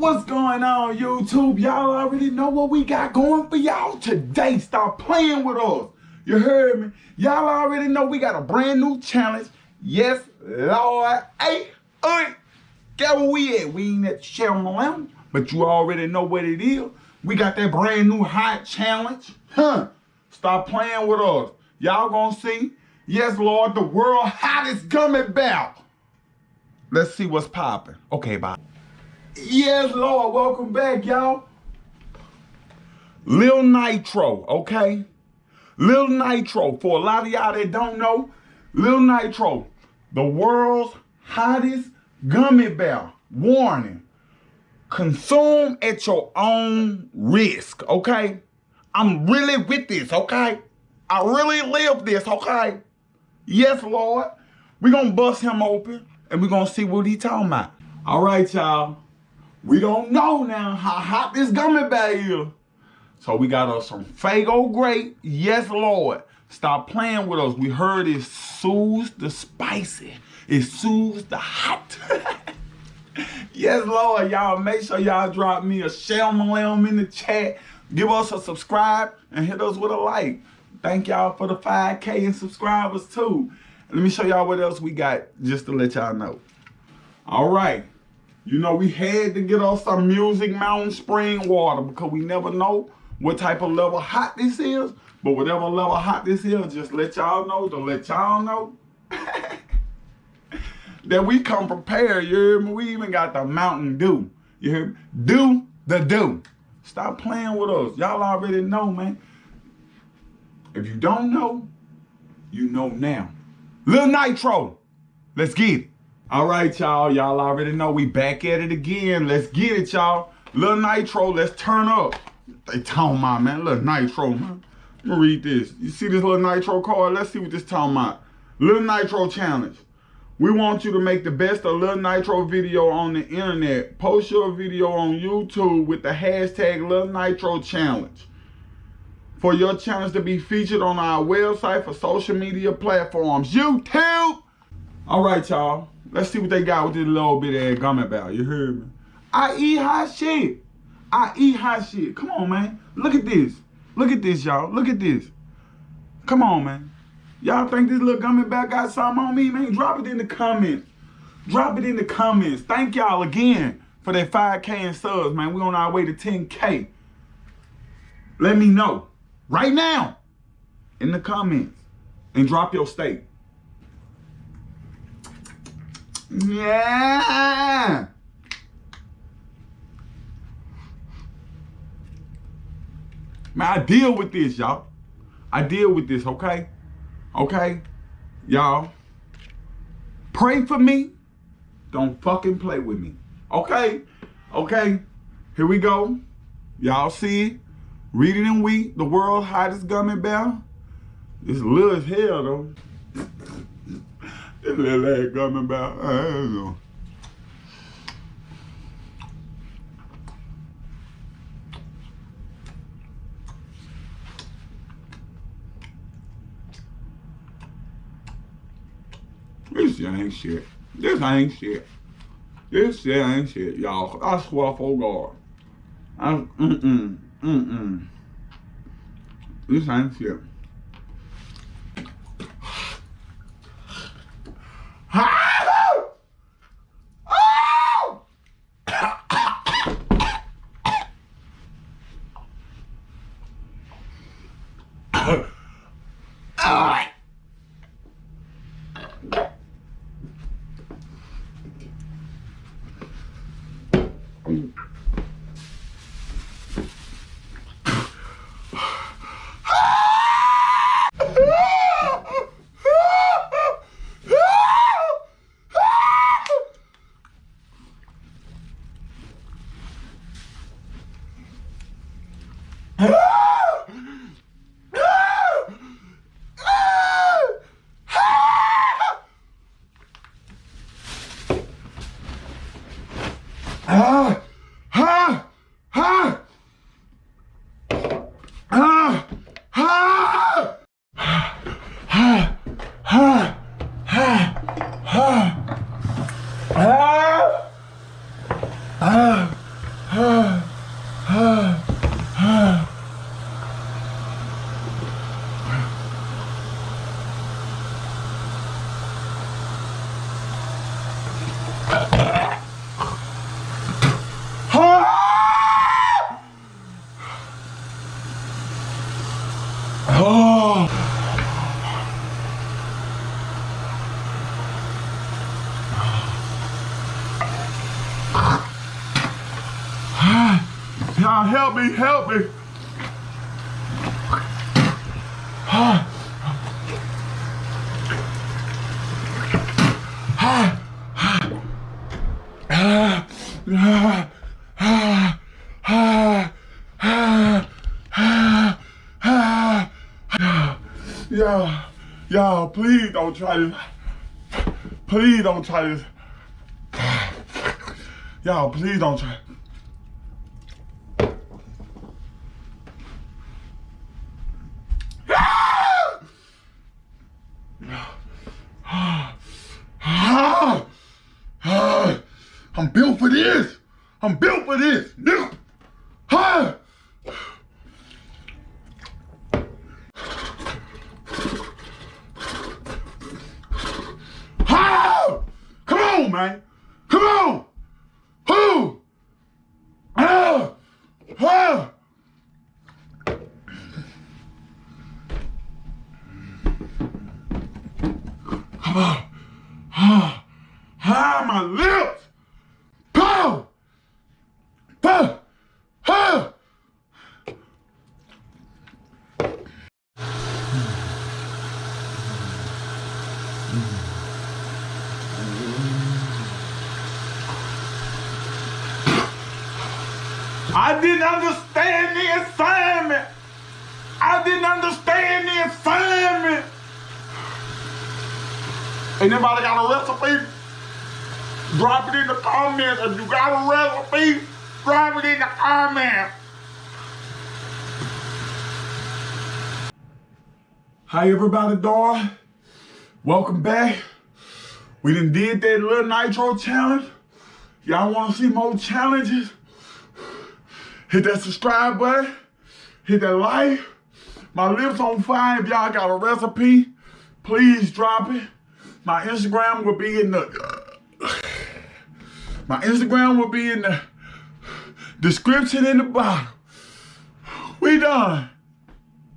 What's going on, YouTube? Y'all already know what we got going for y'all today. Stop playing with us. You heard me? Y'all already know we got a brand new challenge. Yes, Lord. Hey, hey. Get where we at? We ain't at Shelma Lounge, but you already know what it is. We got that brand new hot challenge. Huh. Stop playing with us. Y'all gonna see. Yes, Lord, the world hottest gummy bear. Let's see what's popping. Okay, bye. Yes, Lord. Welcome back, y'all. Lil Nitro, okay? Lil Nitro, for a lot of y'all that don't know, Lil Nitro, the world's hottest gummy bear. Warning, consume at your own risk, okay? I'm really with this, okay? I really live this, okay? Yes, Lord. We're going to bust him open and we're going to see what he talking about. All right, y'all. We don't know now how hot this gummy bear is. So we got us some Faygo Grape. Yes, Lord. Stop playing with us. We heard it soothes the spicy. It soothes the hot. yes, Lord. Y'all make sure y'all drop me a shalmalam in the chat. Give us a subscribe and hit us with a like. Thank y'all for the 5K and subscribers too. Let me show y'all what else we got just to let y'all know. All right. You know, we had to get us some Music Mountain Spring water because we never know what type of level hot this is. But whatever level hot this is, just let y'all know to let y'all know that we come prepared. You hear me? We even got the Mountain Dew. You hear me? Do the do. Stop playing with us. Y'all already know, man. If you don't know, you know now. Lil Nitro, let's get it. All right, y'all. Y'all already know we back at it again. Let's get it, y'all. Little Nitro, let's turn up. They talking about, man. Little Nitro, man. Let me read this. You see this little Nitro card? Let's see what this talking about. Lil Nitro Challenge. We want you to make the best of Lil Nitro video on the internet. Post your video on YouTube with the hashtag Little Nitro Challenge. For your challenge to be featured on our website for social media platforms. YouTube! All right, y'all. Let's see what they got with this little bit of gummy bear. You heard me? I eat hot shit. I eat hot shit. Come on, man. Look at this. Look at this, y'all. Look at this. Come on, man. Y'all think this little gummy bear got something on me, man? Drop it in the comments. Drop it in the comments. Thank y'all again for that 5K and subs, man. we on our way to 10K. Let me know right now in the comments and drop your state. Yeah. Man, I deal with this, y'all. I deal with this, okay? Okay? Y'all, pray for me. Don't fucking play with me. Okay? Okay? Here we go. Y'all see it? Reading and Wheat, the world's hottest gummy bear. It's little as hell, though. Coming back. I don't know. This ain't shit. This ain't shit. This shit ain't shit, y'all. I swear for God. I, mm-mm, mm-mm. This ain't shit. Mm-hmm. Ah! Now help me, help me. Y'all, y'all, please don't try this. Please don't try this. Y'all, please don't try. I'm built for this. I'm built for this. Nigga. Ah. Ah. Come on, man. Come on. Who? Ah. Ah. Come on. Ah. Ah, my lips. I didn't understand the assignment. I didn't understand the assignment. Anybody got a recipe? Drop it in the comments. If you got a recipe, drop it in the comments. Hi everybody doing? Welcome back. We done did that little nitro challenge. Y'all wanna see more challenges? Hit that subscribe button. Hit that like. My lips on fire. If y'all got a recipe, please drop it. My Instagram will be in the my Instagram will be in the description in the bottom. We done.